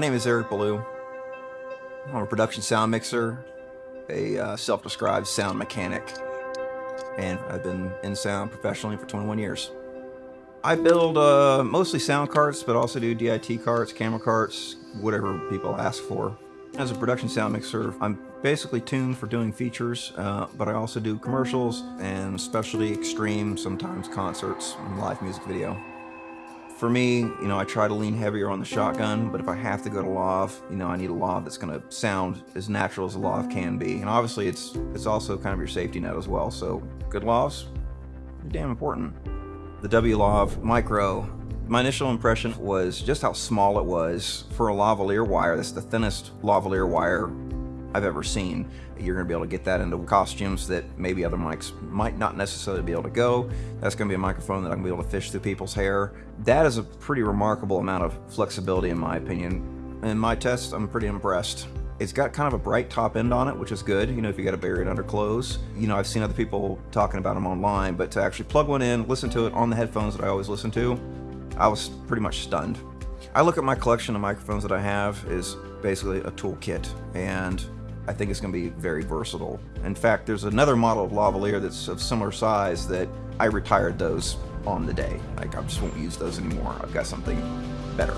name is Eric Ballou. I'm a production sound mixer, a uh, self-described sound mechanic, and I've been in sound professionally for 21 years. I build uh, mostly sound carts, but also do DIT carts, camera carts, whatever people ask for. As a production sound mixer, I'm basically tuned for doing features, uh, but I also do commercials and specialty extreme, sometimes concerts and live music video. For me, you know, I try to lean heavier on the shotgun, but if I have to go to lav, you know, I need a lav that's going to sound as natural as a lav can be. And obviously, it's it's also kind of your safety net as well. So good lavs, are damn important. The W-Lav Micro, my initial impression was just how small it was for a lavalier wire. That's the thinnest lavalier wire I've ever seen. You're going to be able to get that into costumes that maybe other mics might not necessarily be able to go. That's going to be a microphone that I'm going to be able to fish through people's hair. That is a pretty remarkable amount of flexibility in my opinion. In my test, I'm pretty impressed. It's got kind of a bright top end on it, which is good, you know, if you got to bury it under clothes. You know, I've seen other people talking about them online, but to actually plug one in, listen to it on the headphones that I always listen to, I was pretty much stunned. I look at my collection of microphones that I have as basically a toolkit, and I think it's going to be very versatile. In fact, there's another model of lavalier that's of similar size that I retired those on the day. Like, I just won't use those anymore. I've got something better.